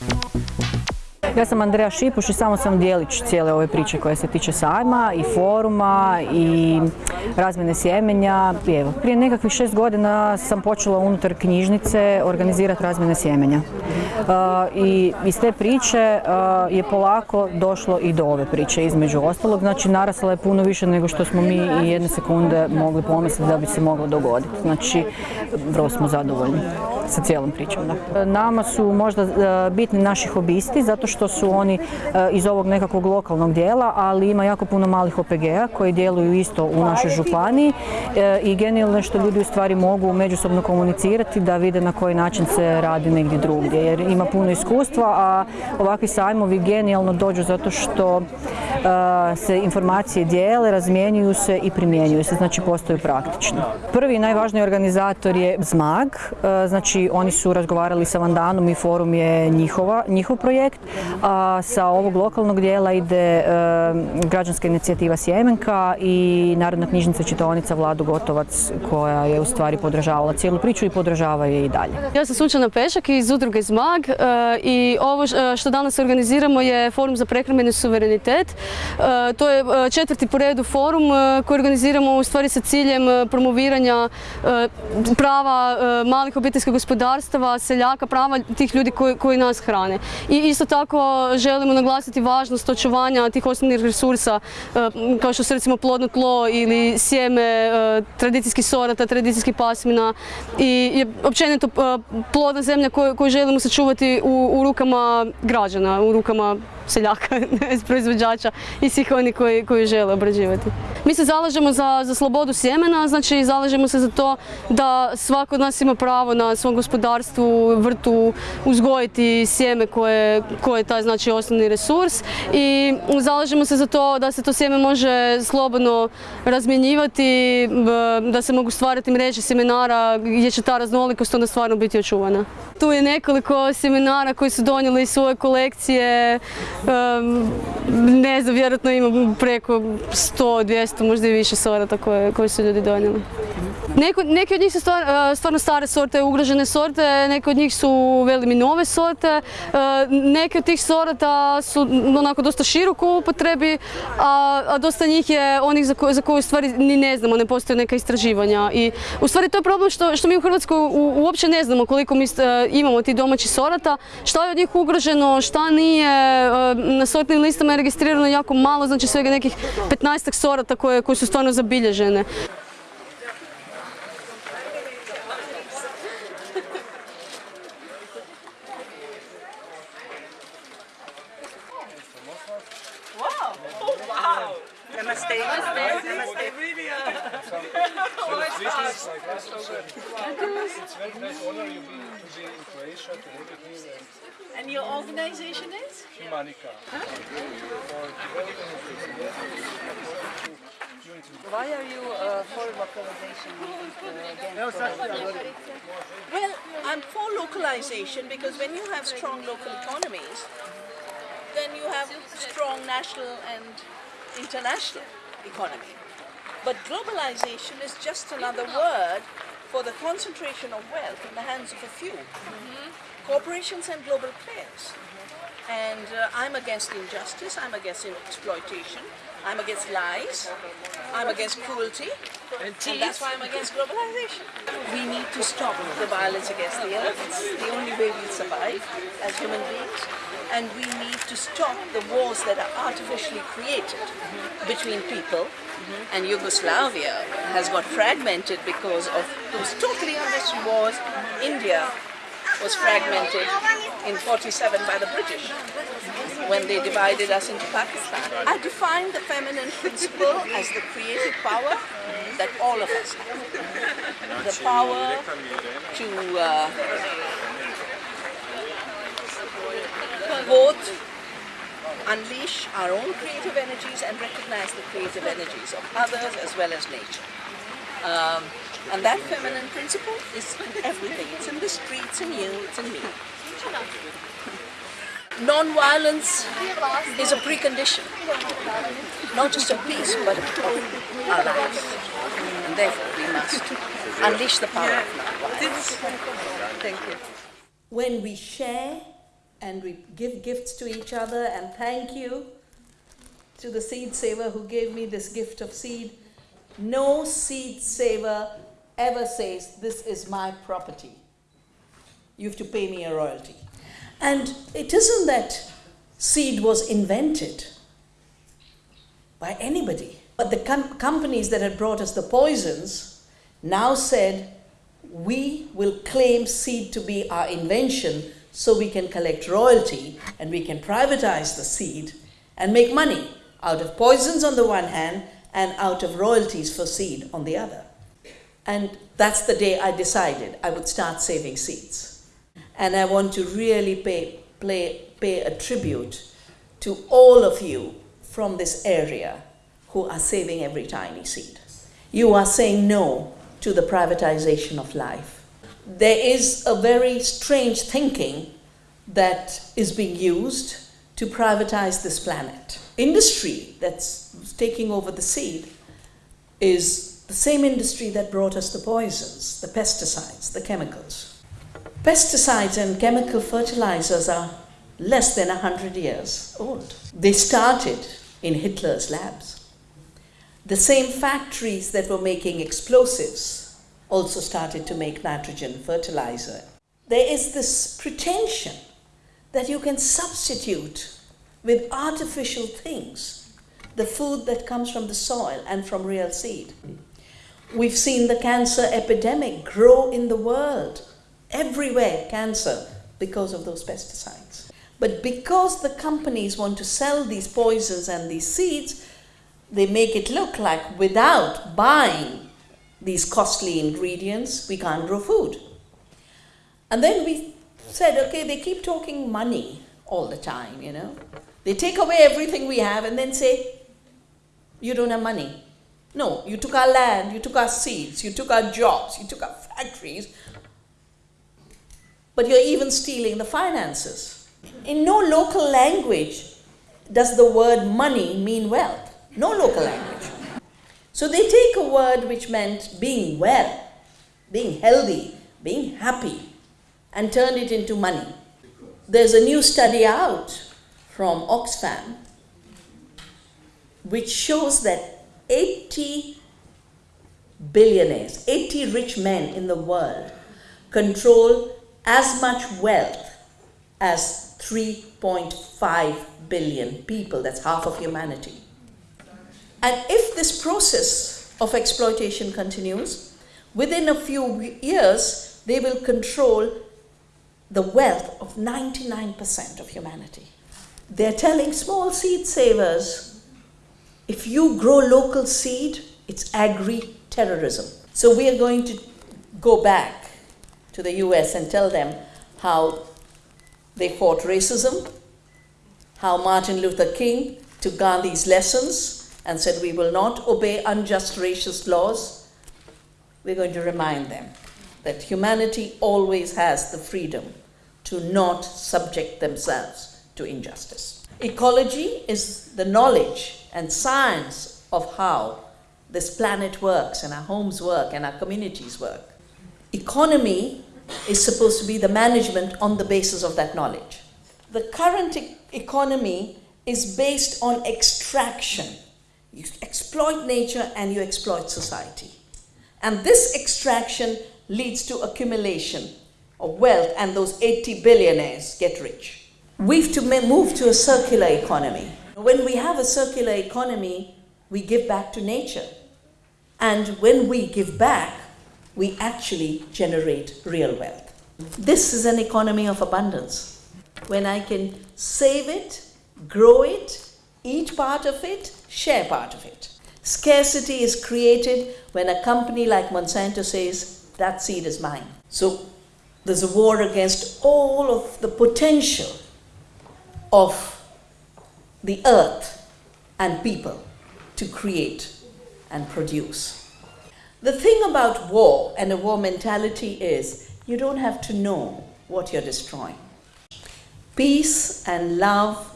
Thank you. Ja sam Andreja Šipuš i samo sam dijelić cijele ove priče koje se tiče sajma i foruma i razmjene sjemenja. Evo, prije nekakvih šest godina sam počela unutar knjižnice organizirati razmjene sjemenja. Uh, I iz te priče uh, je polako došlo i do ove priče između ostalog. Znači narasla je puno više nego što smo mi i jedne sekunde mogli pomisliti da bi se moglo dogoditi. Znači vrlo smo zadovoljni sa cijelom pričom. Da. Nama su možda uh, bitni naši hobisti zato što su oni iz ovog nekakvog lokalnog dijela, ali ima jako puno malih OPG-a koji djeluju isto u našoj županiji i genijalno što ljudi u stvari mogu međusobno komunicirati da vide na koji način se radi negdje drugdje jer ima puno iskustva, a ovakvi sajmovi genijalno dođu zato što se informacije dijele, razmjenjuju se i primjenjuju se, znači postaju praktični. Prvi i najvažniji organizator je ZMAG, znači oni su razgovarali sa Vandanom i forum je njihova, njihov projekt, a sa ovog lokalnog dijela ide građanska inicijativa Sjemenka i Narodna knjižnica čitaonica Vladu Gotovac koja je u stvari podržavala cijelu priču i podržava je i dalje. Ja sam Sunčana Pešak iz udruge ZMAG i ovo što danas organiziramo je forum za prehrambeni suverenitet. To je četvrti po redu forum koji organiziramo u stvari sa ciljem promoviranja prava malih obiteljskih gospodarstava, seljaka, prava tih ljudi koji, nas hrane. I isto tako želimo naglasiti važnost očuvanja tih osnovnih resursa kao što su recimo plodno tlo ili sjeme tradicijskih sorata, tradicijskih pasmina i općenito plodna zemlja koju, želimo sačuvati u rukama građana, u rukama seljaka, proizvođača i svih oni koji, koji žele obrađivati. Mi se zalažemo za, za slobodu sjemena, znači zalažemo se za to da svako od nas ima pravo na svom gospodarstvu, vrtu uzgojiti sjeme koje, koje je taj znači osnovni resurs i zalažemo se za to da se to sjeme može slobodno razmjenjivati, da se mogu stvarati mreže sjemenara gdje će ta raznolikost onda stvarno biti očuvana. Tu je nekoliko sjemenara koji su donijeli svoje kolekcije, ne znam, vjerojatno ima preko 100, 200, možda i više sorata koje, koje su ljudi donijeli. Neko, neki od njih su stvar, stvarno stare sorte, ugrožene sorte, neke od njih su velimi nove sorte, neke od tih sorata su onako dosta široko u upotrebi, a, a dosta njih je onih za, ko, za koje u stvari ni ne znamo, ne postoje neka istraživanja. I u stvari to je problem što, što mi u Hrvatskoj u, uopće ne znamo koliko mi imamo tih domaćih sorata, šta je od njih ugroženo, šta nije, na sortnim listama je registrirano jako malo, znači svega nekih 15 sorata koje, koje su stvarno zabilježene. And And your organization is? Humanica. For developing of this unity. Why are you uh, for localization uh, Well, I'm for localization because when you have strong local economies, then you have strong national and international economy. But globalization is just another word for the concentration of wealth in the hands of a few. Corporations and global players. And uh, I'm against injustice, I'm against exploitation, I'm against lies, I'm against cruelty, and that's why I'm against globalization. We need to stop the violence against the earth. It's the only way we'll survive as human beings. And we need to stop the wars that are artificially created between people. And Yugoslavia has got fragmented because of those totally unnecessary wars. India was fragmented in 47 by the British when they divided us into Pakistan. I define the feminine principle as the creative power that all of us have. The power to uh, both unleash our own creative energies and recognize the creative energies of others as well as nature. Um, and that feminine principle is in everything. It's in the streets, in you, it's in me. Non-violence is a precondition, not just of peace, but of our lives. And therefore we must unleash the power of non-violence. Thank you. When we share, and we give gifts to each other and thank you to the seed saver who gave me this gift of seed. No seed saver ever says, This is my property. You have to pay me a royalty. And it isn't that seed was invented by anybody, but the com- companies that had brought us the poisons now said, We will claim seed to be our invention so we can collect royalty and we can privatize the seed and make money out of poisons on the one hand and out of royalties for seed on the other. And that's the day I decided I would start saving seeds. And I want to really pay, play, pay a tribute to all of you from this area who are saving every tiny seed. You are saying no to the privatization of life. There is a very strange thinking that is being used to privatize this planet. Industry that's taking over the seed is the same industry that brought us the poisons, the pesticides, the chemicals. Pesticides and chemical fertilizers are less than 100 years old. They started in Hitler's labs. The same factories that were making explosives also started to make nitrogen fertilizer. There is this pretension that you can substitute with artificial things the food that comes from the soil and from real seed. We've seen the cancer epidemic grow in the world, everywhere, cancer, because of those pesticides. But because the companies want to sell these poisons and these seeds, they make it look like without buying these costly ingredients, we can't grow food. And then we said, okay, they keep talking money all the time, you know. They take away everything we have and then say, you don't have money. No, you took our land, you took our seeds, you took our jobs, you took our factories, but you're even stealing the finances. In no local language does the word money mean wealth. No local language. So they take a word which meant being well, being healthy, being happy, and turn it into money. There's a new study out from Oxfam which shows that 80 billionaires, 80 rich men in the world control as much wealth as 3.5 billion people. That's half of humanity. And if this process of exploitation continues, within a few years, they will control the wealth of 99% of humanity. They're telling small seed savers if you grow local seed, it's agri terrorism. So we are going to go back to the US and tell them how they fought racism, how Martin Luther King took Gandhi's lessons and said, We will not obey unjust racist laws. We're going to remind them that humanity always has the freedom to not subject themselves to injustice. Ecology is the knowledge and science of how this planet works and our homes work and our communities work. Economy is supposed to be the management on the basis of that knowledge. The current e- economy is based on extraction. You exploit nature and you exploit society. And this extraction leads to accumulation of wealth, and those 80 billionaires get rich. We've to move to a circular economy. When we have a circular economy, we give back to nature. And when we give back, we actually generate real wealth. This is an economy of abundance. When I can save it, grow it, eat part of it, share part of it. Scarcity is created when a company like Monsanto says, that seed is mine. So there's a war against all of the potential of the earth and people to create and produce. The thing about war and a war mentality is you don't have to know what you're destroying. Peace and love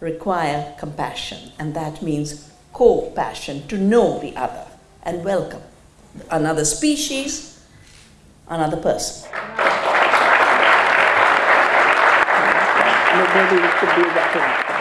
require compassion, and that means co passion to know the other and welcome another species, another person. be better.